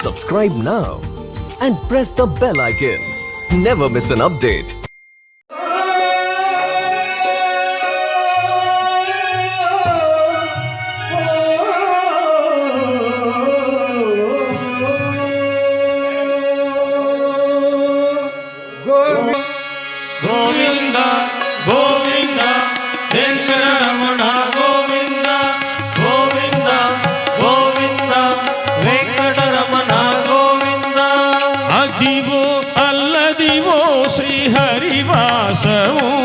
Subscribe now and press the bell icon. Never miss an update. हरिवासौ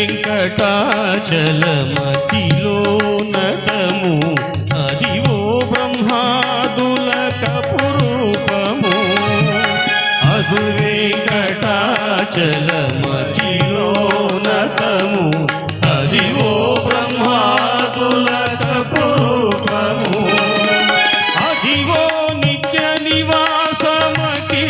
వెంకటాచలమతిలోనతము Adivo బ్రహ్మాదులక పురూపము అదు వెంకటాచలమతిలోనతము అదివో బ్రహ్మాదులక పురూపము అదివో నిత్య నివాసమకి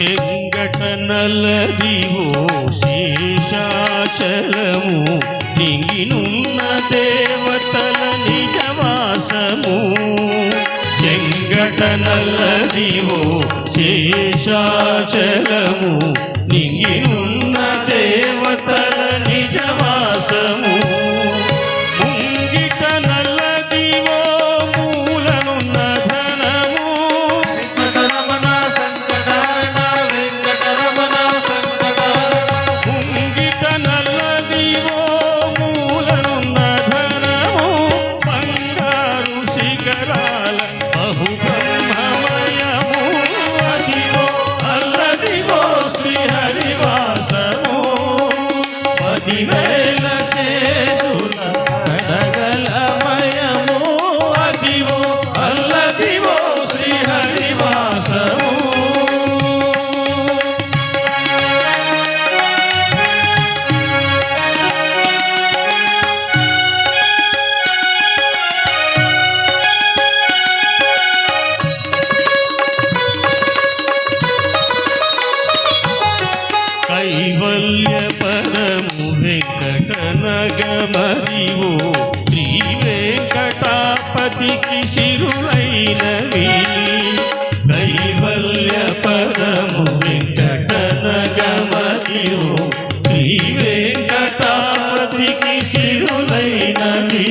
ചെങ്കട്ടനല്ലതിവോ ശേഷാചലമു തിങ്ങിനുന്ന ദേവതല നിജവാസമു. ചെങ്കട്ടനല്ലതിവോ ശേഷാചലമു തിങ്ങിനു భక్తికి సిరులైనవి కైవల్య పదము వెంకటనగమయు శ్రీ వెంకటాపతికి సిరులైనవి